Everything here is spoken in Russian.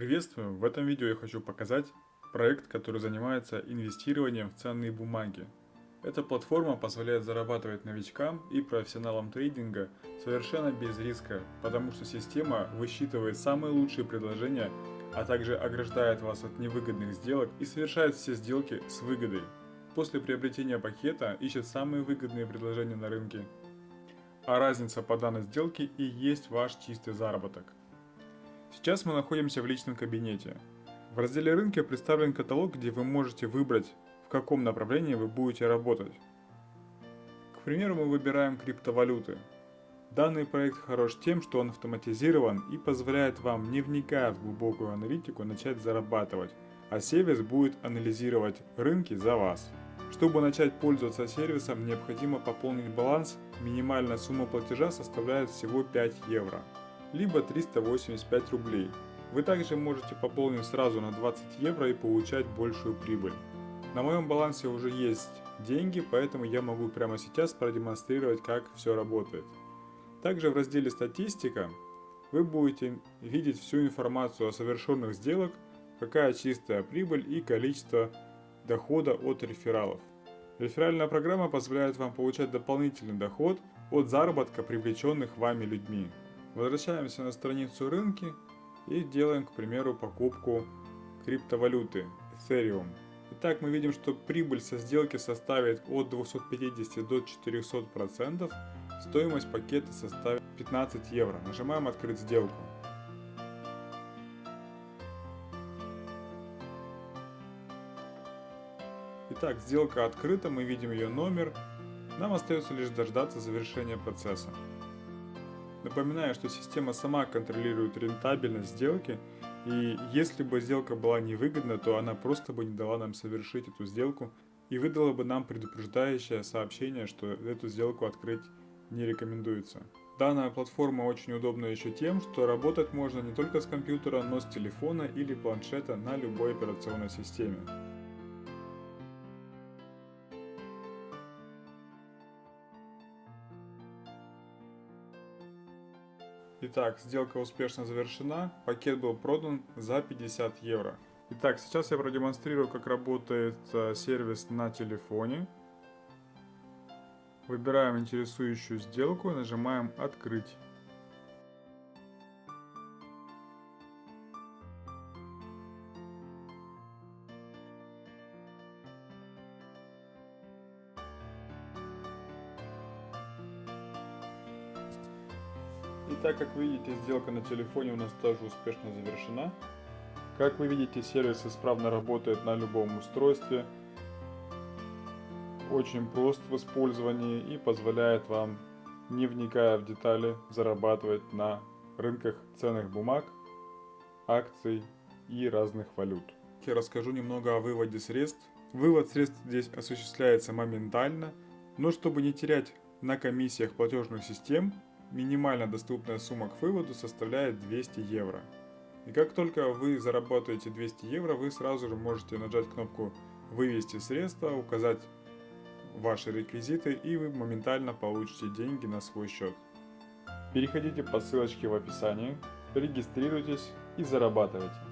Приветствую! В этом видео я хочу показать проект, который занимается инвестированием в ценные бумаги. Эта платформа позволяет зарабатывать новичкам и профессионалам трейдинга совершенно без риска, потому что система высчитывает самые лучшие предложения, а также ограждает вас от невыгодных сделок и совершает все сделки с выгодой. После приобретения пакета ищет самые выгодные предложения на рынке, а разница по данной сделке и есть ваш чистый заработок. Сейчас мы находимся в личном кабинете. В разделе рынка представлен каталог, где вы можете выбрать, в каком направлении вы будете работать. К примеру, мы выбираем криптовалюты. Данный проект хорош тем, что он автоматизирован и позволяет вам, не вникая в глубокую аналитику, начать зарабатывать, а сервис будет анализировать рынки за вас. Чтобы начать пользоваться сервисом, необходимо пополнить баланс, минимальная сумма платежа составляет всего 5 евро либо 385 рублей. Вы также можете пополнить сразу на 20 евро и получать большую прибыль. На моем балансе уже есть деньги, поэтому я могу прямо сейчас продемонстрировать, как все работает. Также в разделе «Статистика» вы будете видеть всю информацию о совершенных сделок, какая чистая прибыль и количество дохода от рефералов. Реферальная программа позволяет вам получать дополнительный доход от заработка привлеченных вами людьми. Возвращаемся на страницу рынки и делаем, к примеру, покупку криптовалюты Ethereum. Итак, мы видим, что прибыль со сделки составит от 250 до 400 процентов. Стоимость пакета составит 15 евро. Нажимаем «Открыть сделку». Итак, сделка открыта, мы видим ее номер. Нам остается лишь дождаться завершения процесса. Напоминаю, что система сама контролирует рентабельность сделки, и если бы сделка была невыгодна, то она просто бы не дала нам совершить эту сделку и выдала бы нам предупреждающее сообщение, что эту сделку открыть не рекомендуется. Данная платформа очень удобна еще тем, что работать можно не только с компьютера, но с телефона или планшета на любой операционной системе. Итак, сделка успешно завершена, пакет был продан за 50 евро. Итак, сейчас я продемонстрирую, как работает э, сервис на телефоне. Выбираем интересующую сделку, нажимаем «Открыть». И так как видите, сделка на телефоне у нас тоже успешно завершена. Как вы видите, сервис исправно работает на любом устройстве. Очень прост в использовании и позволяет вам, не вникая в детали, зарабатывать на рынках ценных бумаг, акций и разных валют. Я расскажу немного о выводе средств. Вывод средств здесь осуществляется моментально, но чтобы не терять на комиссиях платежных систем, минимально доступная сумма к выводу составляет 200 евро. И как только вы заработаете 200 евро, вы сразу же можете нажать кнопку «Вывести средства», указать ваши реквизиты и вы моментально получите деньги на свой счет. Переходите по ссылочке в описании, регистрируйтесь и зарабатывайте.